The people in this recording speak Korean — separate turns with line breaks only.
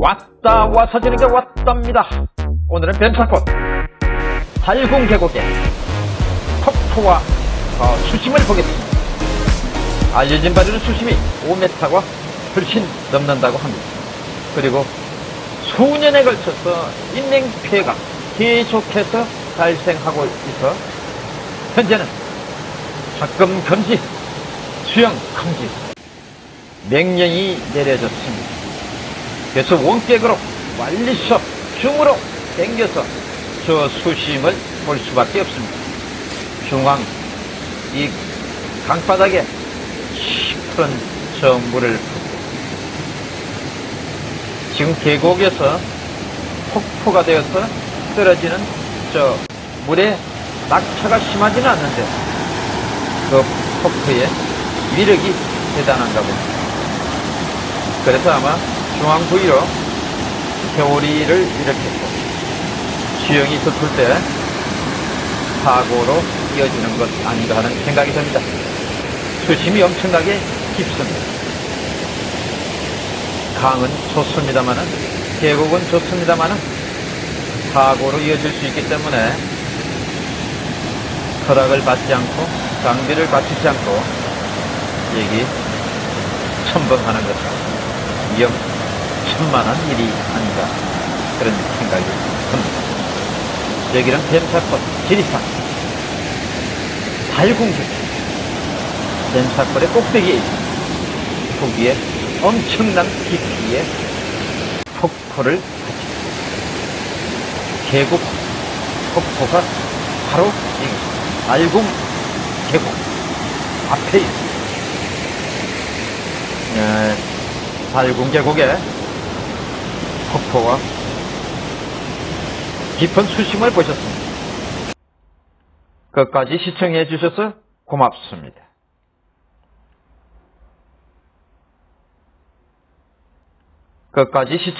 왔다 와서 지는 게 왔답니다. 오늘은 뱀사꽃 달궁 계곡의 폭포와 어, 수심을 보겠습니다. 알려진 바로는 수심이 5m가 훨씬 넘는다고 합니다. 그리고 수년에 걸쳐서 인명 피해가 계속해서 발생하고 있어 현재는 접근 금지, 수영 금지 명령이 내려졌습니다. 그래서 원격으로 완리서 줌으로 당겨서 저 수심을 볼 수밖에 없습니다. 중앙 이 강바닥에 깊은 저 물을 붓고 지금 계곡에서 폭포가 되어서 떨어지는 저 물의 낙차가 심하지는 않는데 그 폭포의 위력이 대단한가 봅니다. 그래서 아마 중앙 부위로 겨울이를 일으켰고 수영이 덮을 때 사고로 이어지는 것 아닌가 하는 생각이 듭니다. 수심이 엄청나게 깊습니다. 강은 좋습니다만은 계곡은 좋습니다만은 사고로 이어질 수 있기 때문에 허락을 받지 않고 장비를 갖추지 않고 여기 첨벙하는 것은 위험 천만한 일이 아닌가 그런 생각이 듭니다. 여기는 뱀사꽃 지리산 달궁길 뱀사꽃의 꼭대기에 있습니다. 거기에 엄청난 깊이의 폭포를 가지고 계곡 폭포가 바로 이 알궁 계곡 앞에 있습니다. 예, 달궁 계곡에 폭포와 깊은 수심을 보셨습니다. 끝까지 시청해 주셔서 고맙습니다. 끝까지 시청